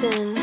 Captain.